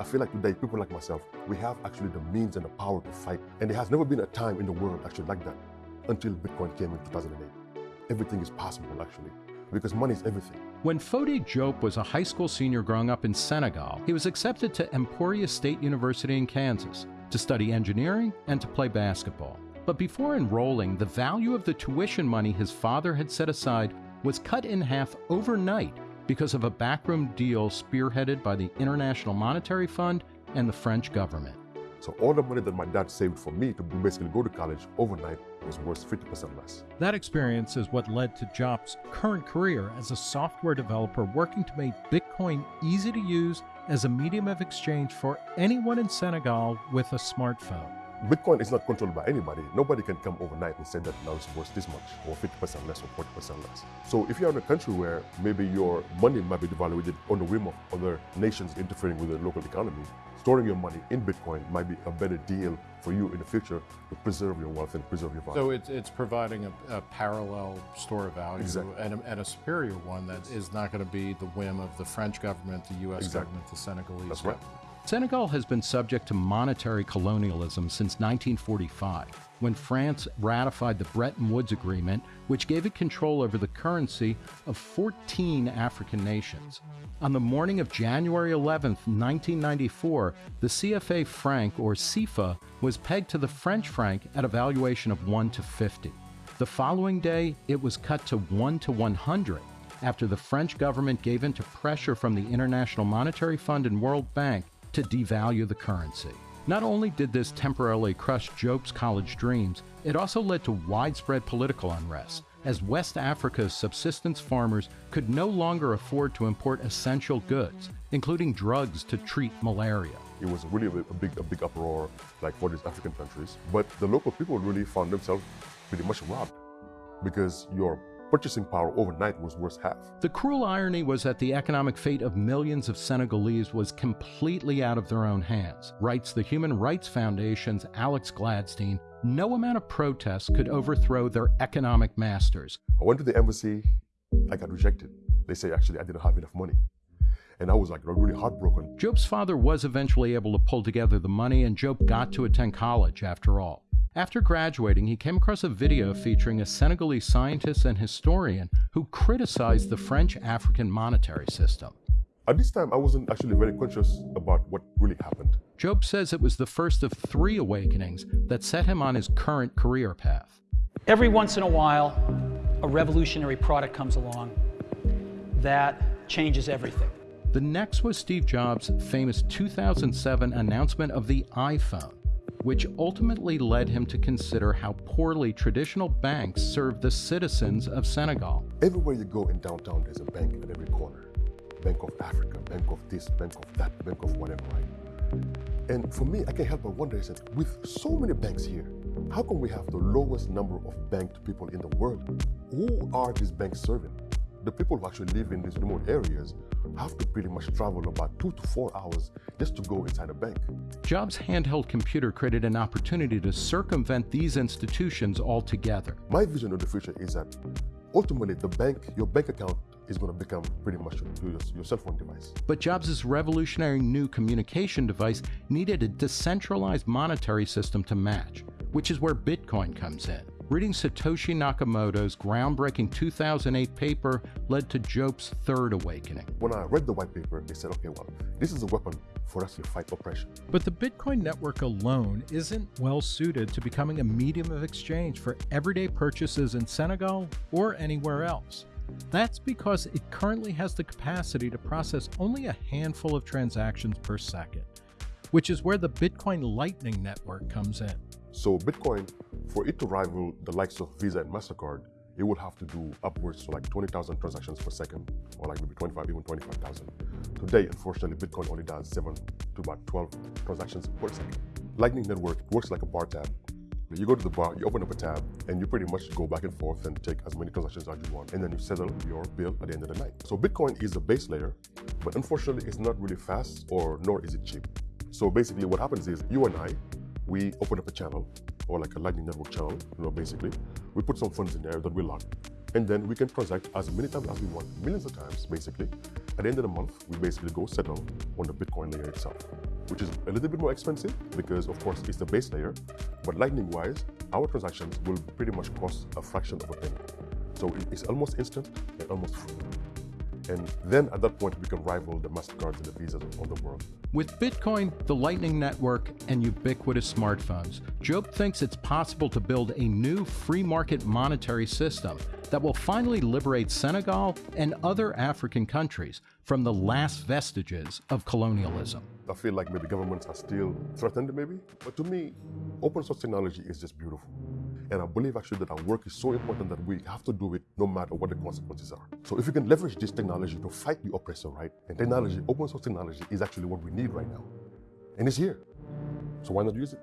I feel like today, people like myself, we have actually the means and the power to fight. And there has never been a time in the world actually like that until Bitcoin came in 2008. Everything is possible actually because money is everything. When Fode Diop was a high school senior growing up in Senegal, he was accepted to Emporia State University in Kansas to study engineering and to play basketball. But before enrolling, the value of the tuition money his father had set aside was cut in half overnight because of a backroom deal spearheaded by the International Monetary Fund and the French government. So all the money that my dad saved for me to basically go to college overnight was worth 50% less. That experience is what led to Diop's current career as a software developer working to make Bitcoin easy to use as a medium of exchange for anyone in Senegal with a smartphone. Bitcoin is not controlled by anybody. Nobody can come overnight and say that now it's worth this much, or 50% less, or 40% less. So if you're in a country where maybe your money might be devalued on the whim of other nations interfering with the local economy, storing your money in Bitcoin might be a better deal for you in the future to preserve your wealth and preserve your value. So it's, it's providing a, a parallel store of value exactly. and, a, and, a, superior one that is not going to be the whim of the French government, the U.S. Exactly. government, the Senegalese That's government. Right. Senegal has been subject to monetary colonialism since 1945, when France ratified the Bretton Woods Agreement, which gave it control over the currency of 14 African nations. On the morning of January 11, 1994, the CFA franc, or CFA, was pegged to the French franc at a valuation of 1 to 50. The following day, it was cut to 1 to 100 after the French government gave in to pressure from the International Monetary Fund and World Bank to devalue the currency. Not only did this temporarily crush Diop's college dreams, it also led to widespread political unrest, as West Africa's subsistence farmers could no longer afford to import essential goods, including drugs to treat malaria. It was really a big, a big uproar, like for these African countries. But the local people really found themselves pretty much robbed because your purchasing power overnight was worth half. The cruel irony was that the economic fate of millions of Senegalese was completely out of their own hands. Writes the Human Rights Foundation's Alex Gladstein, no amount of protest could overthrow their economic masters. I went to the embassy, I got rejected. They say actually I didn't have enough money. And I was like really heartbroken. Diop's father was eventually able to pull together the money, and Diop got to attend college after all. After graduating, he came across a video featuring a Senegalese scientist and historian who criticized the French African monetary system. At this time, I wasn't actually very conscious about what really happened. Diop says it was the first of three awakenings that set him on his current career path. Every once in a while, a revolutionary product comes along that changes everything. The next was Steve Jobs' famous 2007 announcement of the iPhone which ultimately led him to consider how poorly traditional banks serve the citizens of Senegal. Everywhere you go in downtown, there's a bank at every corner. Bank of Africa, Bank of this, Bank of that, Bank of whatever, right? And for me, I can't help but wonder, is that with so many banks here, how come we have the lowest number of banked people in the world? Who are these banks serving? The people who actually live in these remote areas have to pretty much travel about two to four hours just to go inside a bank. Jobs' handheld computer created an opportunity to circumvent these institutions altogether. My vision of the future is that ultimately the bank, your bank account is going to become pretty much your, your, cell phone device. But Jobs' revolutionary new communication device needed a decentralized monetary system to match, which is where Bitcoin comes in. Reading Satoshi Nakamoto's groundbreaking 2008 paper led to Diop's third awakening. When I read the white paper, they said, okay, well, this is a weapon for us to fight oppression. But the Bitcoin network alone isn't well suited to becoming a medium of exchange for everyday purchases in Senegal or anywhere else. That's because it currently has the capacity to process only a handful of transactions per second, which is where the Bitcoin Lightning Network comes in. So Bitcoin, for it to rival the likes of Visa and MasterCard, it would have to do upwards to like 20,000 transactions per second, or like maybe 25, even 25,000. Today, unfortunately, Bitcoin only does 7 to about 12 transactions per second. Lightning Network works like a bar tab. You go to the bar, you open up a tab, and you pretty much go back and forth and take as many transactions as you want, and then you settle your bill at the end of the night. So Bitcoin is the base layer, but unfortunately, it's not really fast, or nor is it cheap. So basically, what happens is you and I, we open up a channel or like a Lightning Network channel, you know, basically. We put some funds in there that we lock. And then we can transact as many times as we want, millions of times, basically. At the end of the month, we basically go settle on the Bitcoin layer itself, which is a little bit more expensive because, of course, it's the base layer. But lightning-wise, our transactions will pretty much cost a fraction of a penny. So it's almost instant and almost free. And then at that point, we can rival the MasterCards and the Visas of the world. With Bitcoin, the Lightning Network, and ubiquitous smartphones, Diop thinks it's possible to build a new free market monetary system that will finally liberate Senegal and other African countries from the last vestiges of colonialism. I feel like maybe governments are still threatened, maybe. But to me, open source technology is just beautiful. And I believe actually that our work is so important that we have to do it no matter what the consequences are. So if we can leverage this technology to fight the oppressor, right? And technology, open source technology is actually what we need right now. And it's here. So why not use it?